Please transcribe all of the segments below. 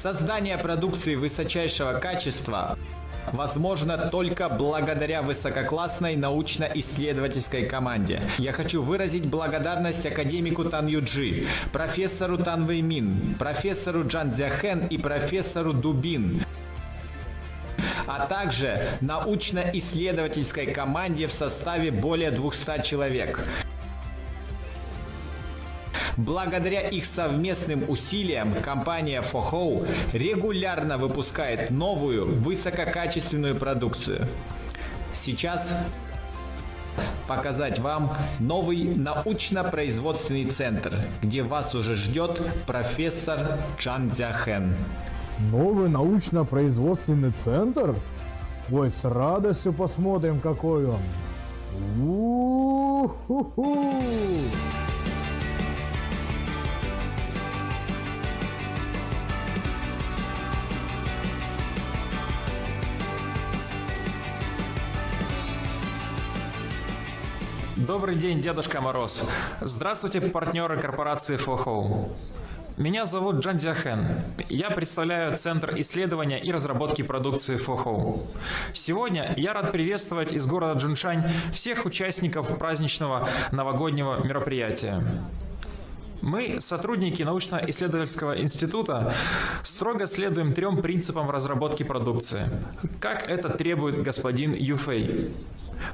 Создание продукции высочайшего качества возможно только благодаря высококлассной научно-исследовательской команде. Я хочу выразить благодарность академику Тан Юджи, профессору Тан Вэймин, профессору Джан Цзяхэн и профессору Дубин, а также научно-исследовательской команде в составе более 200 человек. Благодаря их совместным усилиям компания Фохоу регулярно выпускает новую высококачественную продукцию. Сейчас показать вам новый научно-производственный центр, где вас уже ждет профессор Чан Цзяхэн. Новый научно-производственный центр? Ой, с радостью посмотрим, какой он. У-ху-ху! Добрый день, Дедушка Мороз. Здравствуйте, партнеры корпорации Фохоу. Меня зовут Джан Дзяхэн. Я представляю Центр исследования и разработки продукции Фохоу. Сегодня я рад приветствовать из города Джуншань всех участников праздничного новогоднего мероприятия. Мы, сотрудники научно-исследовательского института, строго следуем трем принципам разработки продукции, как это требует господин Юфей.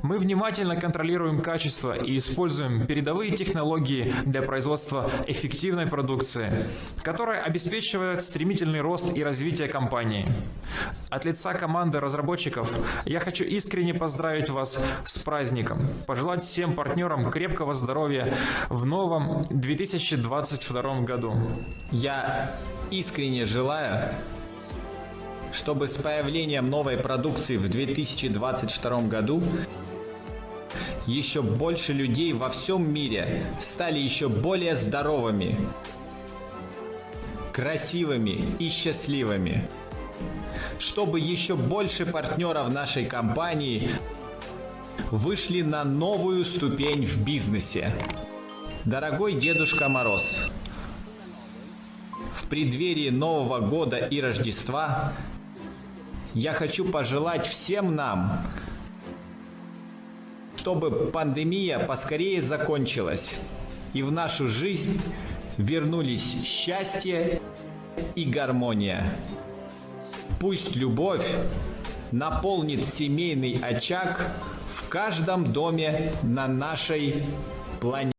Мы внимательно контролируем качество и используем передовые технологии для производства эффективной продукции, которая обеспечивает стремительный рост и развитие компании. От лица команды разработчиков я хочу искренне поздравить вас с праздником, пожелать всем партнерам крепкого здоровья в новом 2022 году. Я искренне желаю чтобы с появлением новой продукции в 2022 году еще больше людей во всем мире стали еще более здоровыми, красивыми и счастливыми. Чтобы еще больше партнеров нашей компании вышли на новую ступень в бизнесе. Дорогой Дедушка Мороз, в преддверии Нового года и Рождества я хочу пожелать всем нам, чтобы пандемия поскорее закончилась и в нашу жизнь вернулись счастье и гармония. Пусть любовь наполнит семейный очаг в каждом доме на нашей планете.